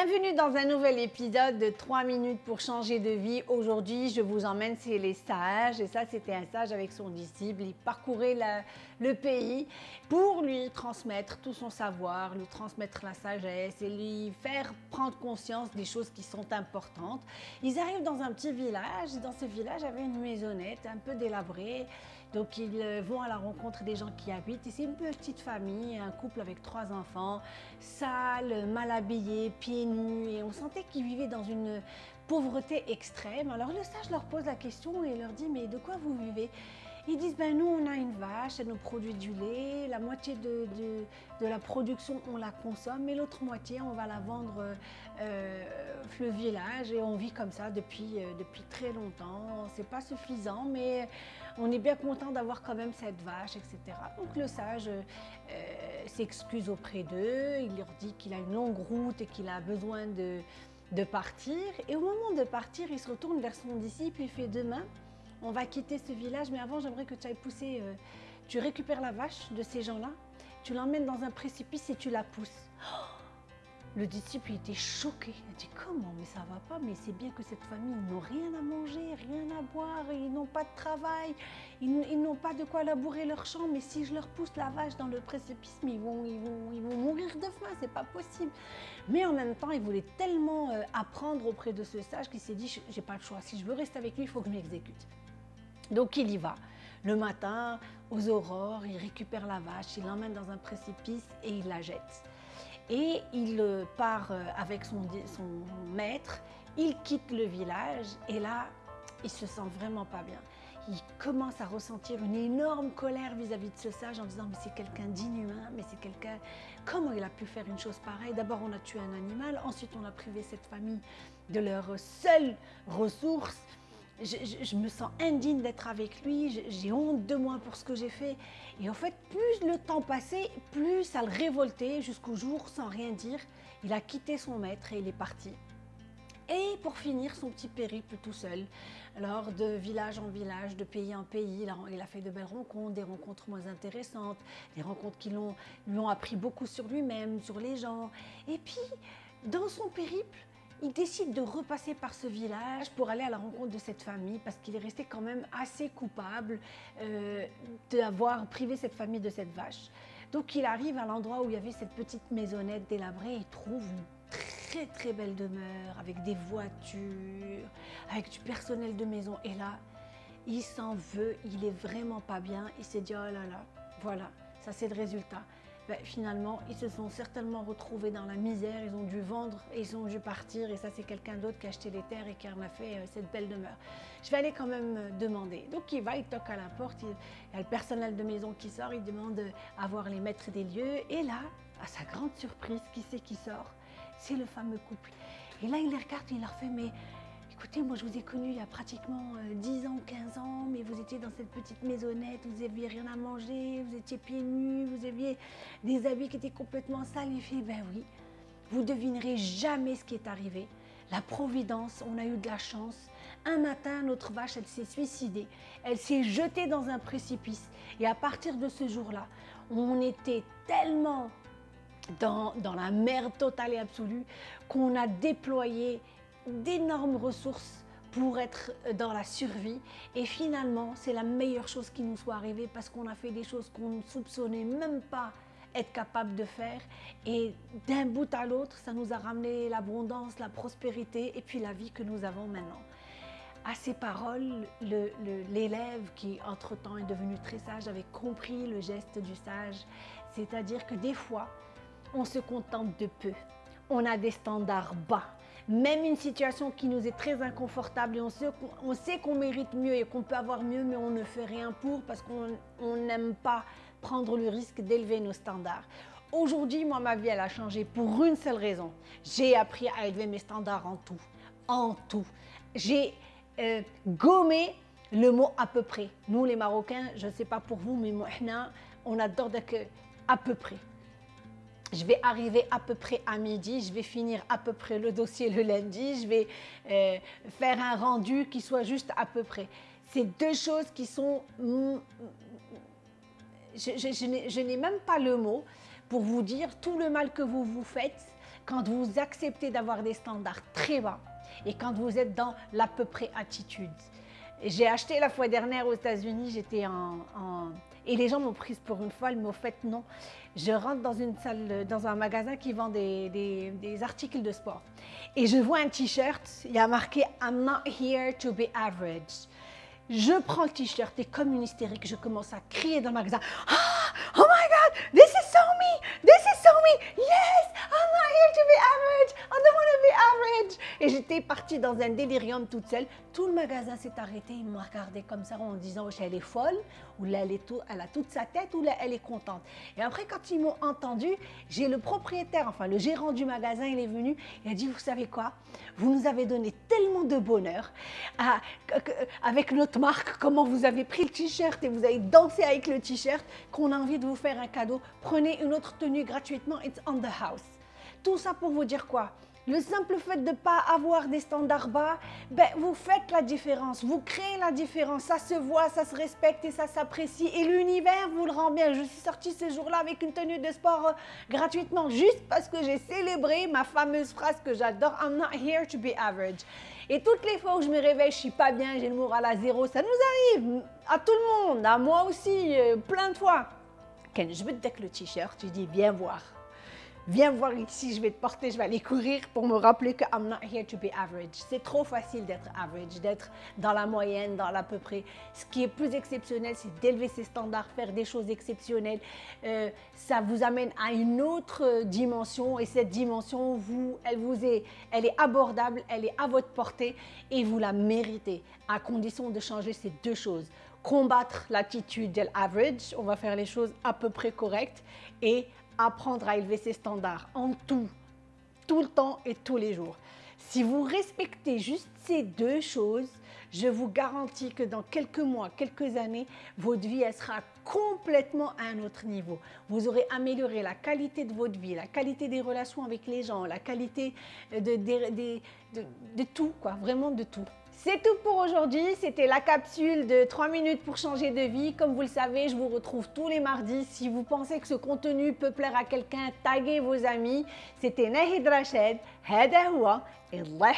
Bienvenue dans un nouvel épisode de 3 minutes pour changer de vie. Aujourd'hui, je vous emmène chez les sages. Et ça, c'était un sage avec son disciple. Il parcourait le pays pour lui transmettre tout son savoir, lui transmettre la sagesse et lui faire prendre conscience des choses qui sont importantes. Ils arrivent dans un petit village. Dans ce village, il y avait une maisonnette un peu délabrée. Donc ils euh, vont à la rencontre des gens qui habitent. C'est une petite famille, un couple avec trois enfants, sales, mal habillés, pieds nus. Et on sentait qu'ils vivaient dans une pauvreté extrême. Alors le sage leur pose la question et leur dit, mais de quoi vous vivez? Ils disent, ben nous, on a une vache, elle nous produit du lait, la moitié de, de, la production, on la consomme, mais l'autre moitié, on va la vendre euh, le village et on vit comme ça depuis, euh, depuis très longtemps. C'est pas suffisant, mais on est bien content d'avoir quand même cette vache, etc. Donc le sage euh, s'excuse auprès d'eux, il leur dit qu'il a une longue route et qu'il a besoin de, de partir. Et au moment de partir, il se retourne vers son disciple et fait demain, on va quitter ce village, mais avant, j'aimerais que tu ailles pousser, euh, tu récupères la vache de ces gens-là, tu l'emmènes dans un précipice et tu la pousses. le disciple était choqué. Il dit comment Mais ça va pas. Mais c'est bien que cette famille n'ont rien à manger, rien à boire, ils n'ont pas de travail, ils, n'ont pas de quoi labourer leur champ. Mais si je leur pousse la vache dans le précipice, ils vont, ils vont, ils vont mourir de faim. C'est pas possible. Mais en même temps, il voulait tellement euh, apprendre auprès de ce sage qu'il s'est dit j'ai pas le choix. Si je veux rester avec lui, il faut que je m'exécute. Donc il y va. Le matin, aux aurores, il récupère la vache, il l'emmène dans un précipice et il la jette. Et il euh, part euh, avec son, maître, il quitte le village et là, il se sent vraiment pas bien. Il commence à ressentir une énorme colère vis-à-vis de ce sage en disant mais c'est quelqu'un d'inhumain, mais c'est quelqu'un... Comment il a pu faire une chose pareille? D'abord on a tué un animal, ensuite on a privé cette famille de leur seule ressource je, me sens indigne d'être avec lui, j'ai honte de moi pour ce que j'ai fait. Et en fait, plus le temps passait, plus ça le révoltait jusqu'au jour, sans rien dire, il a quitté son maître et il est parti. Et pour finir son petit périple tout seul, alors de village en village, de pays en pays, il a, fait de belles rencontres, des rencontres moins intéressantes, des rencontres qui lui ont appris beaucoup sur lui-même, sur les gens. Et puis, dans son périple, il décide de repasser par ce village pour aller à la rencontre de cette famille parce qu'il est resté quand même assez coupable euh, d'avoir privé cette famille de cette vache. Donc il arrive à l'endroit où il y avait cette petite maisonnette délabrée et trouve une très très belle demeure avec des voitures, avec du personnel de maison. Et là, il s'en veut, il est vraiment pas bien. Il s'est dit, oh là là, voilà, ça c'est le résultat. Ben, finalement, ils se sont certainement retrouvés dans la misère, ils ont dû vendre et ils ont dû partir. Et ça, c'est quelqu'un d'autre qui a acheté les terres et qui en a fait euh, cette belle demeure. Je vais aller quand même euh, demander. Donc, il va, il toque à la porte, il, y a le personnel de maison qui sort, il demande à voir les maîtres des lieux. Et là, à sa grande surprise, qui c'est qui sort? C'est le fameux couple. Et là, il les regarde il leur fait, mais Écoutez, moi je vous ai connu il y a pratiquement 10 euh, ans, 15 ans, mais vous étiez dans cette petite maisonnette, vous n'aviez rien à manger, vous étiez pieds nus, vous aviez des habits qui étaient complètement sales. Il fait, ben oui, vous devinerez jamais ce qui est arrivé. La providence, on a eu de la chance. Un matin, notre vache, elle s'est suicidée. Elle s'est jetée dans un précipice. Et à partir de ce jour-là, on était tellement dans, dans, la merde totale et absolue qu'on a déployé d'énormes ressources pour être dans la survie. Et finalement, c'est la meilleure chose qui nous soit arrivée parce qu'on a fait des choses qu'on ne soupçonnait même pas être capable de faire. Et d'un bout à l'autre, ça nous a ramené l'abondance, la prospérité et puis la vie que nous avons maintenant. À ces paroles, l'élève qui entre-temps est devenu très sage avait compris le geste du sage. C'est-à-dire que des fois, on se contente de peu. On a des standards bas même une situation qui nous est très inconfortable et on sait qu'on mérite mieux et qu'on peut avoir mieux, mais on ne fait rien pour parce qu'on n'aime pas prendre le risque d'élever nos standards. Aujourd'hui, moi, ma vie, elle a changé pour une seule raison. J'ai appris à élever mes standards en tout. En tout. J'ai euh, gommé le mot à peu près. Nous, les Marocains, je ne sais pas pour vous, mais moi, on adore que à peu près je vais arriver à peu près à midi, je vais finir à peu près le dossier le lundi, je vais euh, faire un rendu qui soit juste à peu près. C'est deux choses qui sont... Je, je n'ai même pas le mot pour vous dire tout le mal que vous vous faites quand vous acceptez d'avoir des standards très bas et quand vous êtes dans l'à peu près attitude. J'ai acheté la fois dernière aux États-Unis, j'étais en, Et les gens m'ont prise pour une folle, mais au fait, non. Je rentre dans une salle, dans un magasin qui vend des, des articles de sport. Et je vois un t-shirt, il y a marqué « I'm not here to be average ». Je prends le t-shirt et comme une hystérique, je commence à crier dans le magasin ah, Oh my God, this is so me, this is so me, yes, I'm not here to be average, I don't want to be average. Et j'étais partie dans un délirium toute seule. Tout le magasin s'est arrêté, il m'a regardé comme ça en disant oh, elle est folle, ou là elle, est elle a toute sa tête, ou là elle est contente. Et après, quand ils m'ont entendu, j'ai le propriétaire, enfin le gérant du magasin, il est venu, il a dit Vous savez quoi? Vous nous avez donné tellement de bonheur avec notre marque, comment vous avez pris le t-shirt et vous avez dansé avec le t-shirt, qu'on a envie de vous faire un cadeau. Prenez une autre tenue gratuitement, it's on the house. Tout ça pour vous dire quoi? Le simple fait de ne pas avoir des standards bas, ben, vous faites la différence, vous créez la différence, ça se voit, ça se respecte et ça s'apprécie. Et l'univers vous le rend bien. Je suis sortie ce jour-là avec une tenue de sport euh, gratuitement, juste parce que j'ai célébré ma fameuse phrase que j'adore, I'm not here to be average. Et toutes les fois où je me réveille, je suis pas bien, j'ai le moral à zéro, ça nous arrive à tout le monde, à moi aussi, euh, plein de fois. Ken, je veux te le t-shirt, tu dis viens voir viens voir ici, je vais te porter, je vais aller courir pour me rappeler que I'm not here to be average. C'est trop facile d'être average, d'être dans la moyenne, dans l'à peu près. Ce qui est plus exceptionnel, c'est d'élever ses standards, faire des choses exceptionnelles. Euh, ça vous amène à une autre dimension et cette dimension, elle vous est, elle est abordable, elle est à votre portée et vous la méritez à condition de changer ces deux choses combattre l'attitude de l'average, on va faire les choses à peu près correctes et apprendre à élever ses standards en tout, tout le temps et tous les jours. Si vous respectez juste ces deux choses, je vous garantis que dans quelques mois, quelques années, votre vie sera complètement à un autre niveau. Vous aurez amélioré la qualité de votre vie, la qualité des relations avec les gens, la qualité de, de, de tout, quoi, vraiment de tout. C'est tout pour aujourd'hui, c'était la capsule de 3 minutes pour changer de vie. Comme vous le savez, je vous retrouve tous les mardis. Si vous pensez que ce contenu peut plaire à quelqu'un, taguez vos amis. C'était Nahid Rached, Hada et Allah